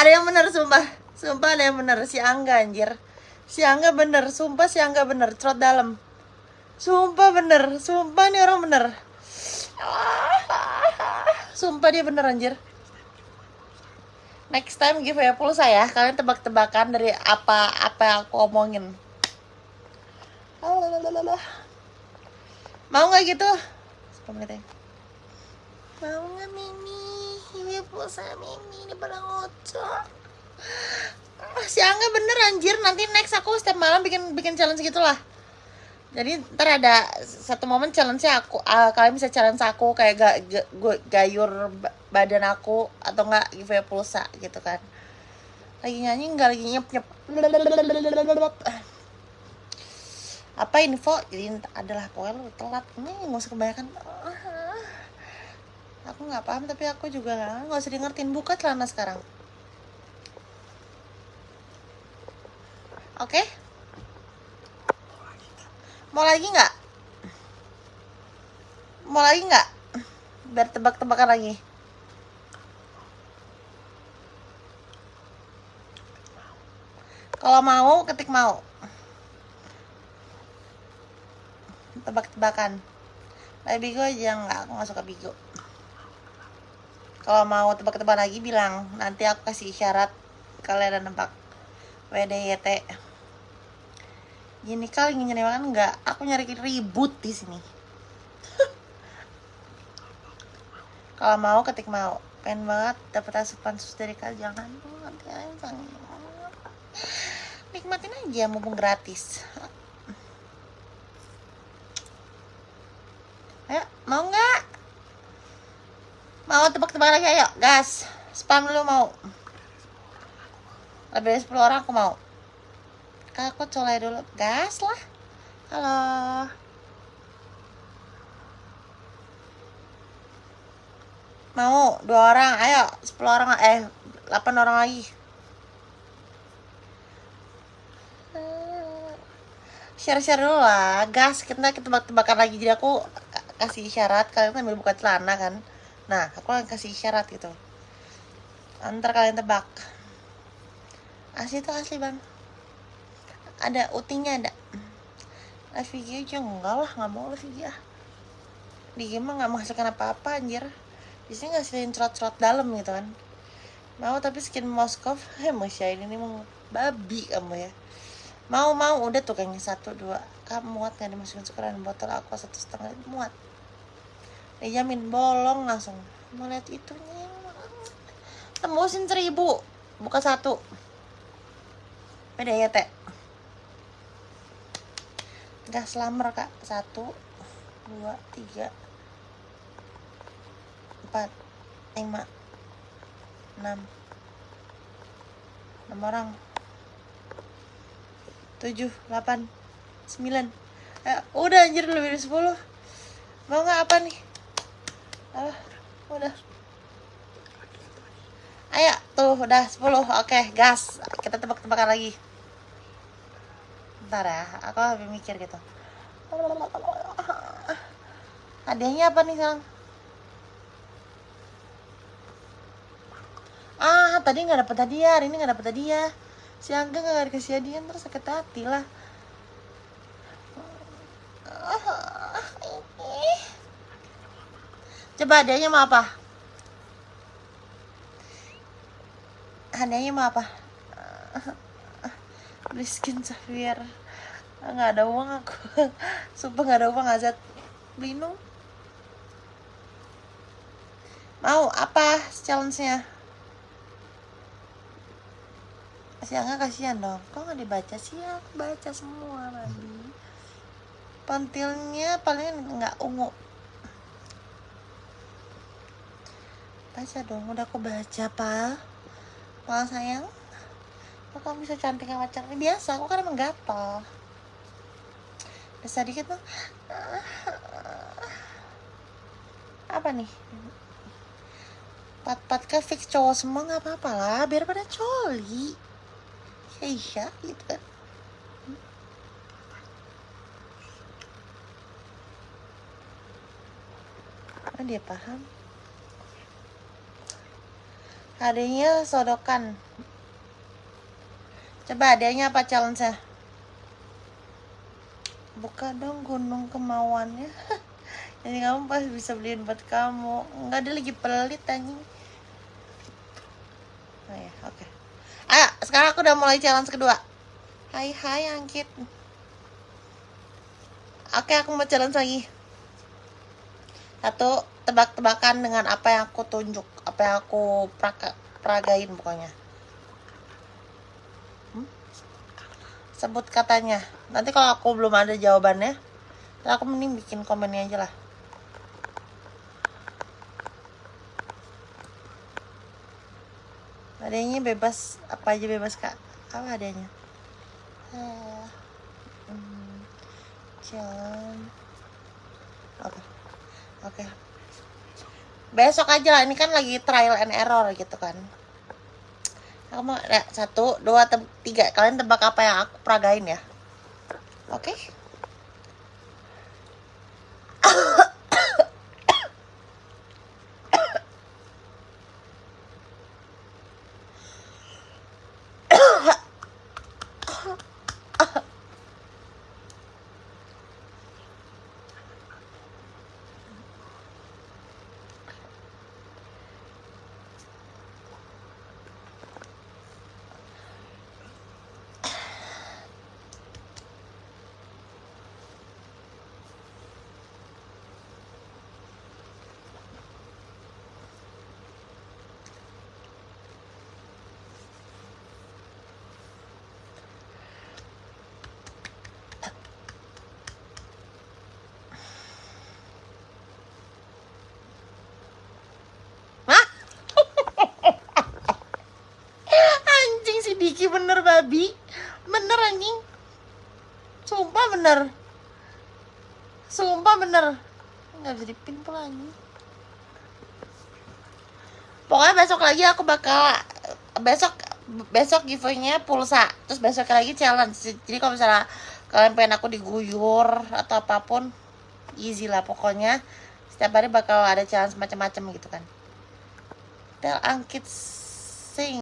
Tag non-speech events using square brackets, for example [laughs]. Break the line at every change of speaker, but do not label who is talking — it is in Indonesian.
ada yang bener sumpah. Sumpah ada yang bener si Angga anjir. Si Angga bener sumpah si Angga bener trot dalam. Sumpah bener sumpah nih orang bener sumpah dia bener anjir. Next time giveaway pulsa ya. Kalian tebak-tebakan dari apa apa yang aku omongin. Mau nggak gitu? 10 menit mau nggak Mimi giveaway pulsa Mimi di pada ngocok. Si Angga bener anjir. Nanti next aku setiap malam bikin bikin challenge gitulah. Jadi ntar ada satu momen challenge aku ah, kalian bisa challenge aku kayak ga, ga- gu- gayur ba- badan aku atau enggak giveaway pulsa gitu kan. Lagi nyanyi enggak lagi nyep nyep. Apa info? Jadi adalah pokoknya lu telat. Ini nggak usah kebanyakan aku nggak paham tapi aku juga nggak usah di ngertiin buka celana sekarang. Oke? Mau lagi nggak? Mau lagi nggak? Biar tebak-tebakan lagi. Kalau mau ketik mau. Tebak-tebakan. Tapi bigo aja nggak? Aku nggak suka bigo kalau mau tebak-tebakan lagi bilang. Nanti aku kasih isyarat kalian ada nebak WDYT gini kali ingin nyari makan nggak? Aku nyari ribut di sini. [laughs] Kalau mau ketik mau. Pengen banget dapat asupan sus dari kalian jangan nanti nikmatin aja mumpung gratis. Ayo mau nggak mau tebak-tebakan lagi ayo. Gas. Spam dulu mau. Lebih dari 10 orang aku mau. Aku colek dulu. Gas lah. Halo. Mau. Dua orang ayo. 10 orang eh 8 orang lagi. Share-share dulu lah. Gas kita tebak-tebakan lagi. Jadi aku ka- kasih isyarat kalian sambil buka celana kan nah aku akan kasih isyarat gitu. Antar kalian tebak. Asli tuh asli bang. Ada utingnya ada. Live video aja enggak lah nggak mau live di game mah nggak menghasilkan apa-apa anjir. Di sini ngasihin cerot-cerot dalam gitu kan. Mau tapi skin Moskov heh masya ini mau babi kamu ya. Mau mau udah tuh kayaknya satu dua. Kamu muat nggak dimasukin sukaran botol aqua satu setengah muat dijamin bolong langsung. Mau lihat itunya tembusin seribu. Buka satu. Beda ya teh? Gas slammer kak. Satu dua tiga empat lima enam. Enam orang. Tujuh delapan sembilan. Eh, udah anjir lebih dari sepuluh. Mau nggak apa nih ah udah ayo tuh udah sepuluh oke gas kita tebak-tebakan lagi Bentar ya, aku lebih mikir gitu. Hadiahnya apa nih sekarang? Ah, tadi nggak dapet hadiah, ini nggak dapet hadiah. Si Angga nggak dikasih hadiah, terus sakit hati lah. Coba hadiahnya mau apa? Hadiahnya mau apa? [laughs] beli skin Xavier nggak ada uang aku. [laughs] Sumpah nggak ada uang azat dong mau apa challenge-nya? Si Angga kasihan dong. Kok nggak dibaca sih? Aku baca semua babi pentilnya paling nggak ungu baca dong udah aku baca pal. Pal sayang. Kok kamu bisa cantik sama cantik biasa aku kan emang gatel. Bisa dikit bang apa nih? Pat-pat ke fix cowok semua nggak apa-apa lah biar pada coli. Ya iya gitu kan. Kan dia paham Adanya sodokan. Coba adanya apa challenge-nya? Buka dong gunung kemauannya. [laughs] Jadi kamu pas bisa beliin buat kamu. Enggak dia lagi pelit anjing. Oh ya, oke. Ayo, sekarang aku udah mulai challenge kedua. Hai hai Angkit. Oke, aku mau challenge lagi. Satu, tebak-tebakan dengan apa yang aku tunjuk, yang aku praga, peragain pokoknya. Hmm? Sebut katanya. Nanti kalau aku belum ada jawabannya, ntar aku mending bikin komennya aja lah. Adanya bebas, apa aja bebas kak? Apa adanya? Eh, hmm. Oke. Oke. Besok aja lah, ini kan lagi trial and error gitu kan. Aku mau ya, satu, dua, tiga. Kalian tebak apa yang aku peragain ya? Oke. Hah? anjing si Diki bener babi. Bener anjing. Sumpah bener. Sumpah bener. Nggak bisa dipin pula anjing. Pokoknya besok lagi aku bakal besok besok giveaway-nya pulsa. Terus besok lagi challenge. Jadi kalau misalnya kalian pengen aku diguyur atau apa pun easy lah pokoknya setiap hari bakal ada challenge macam-macam gitu kan. Tel angkit sing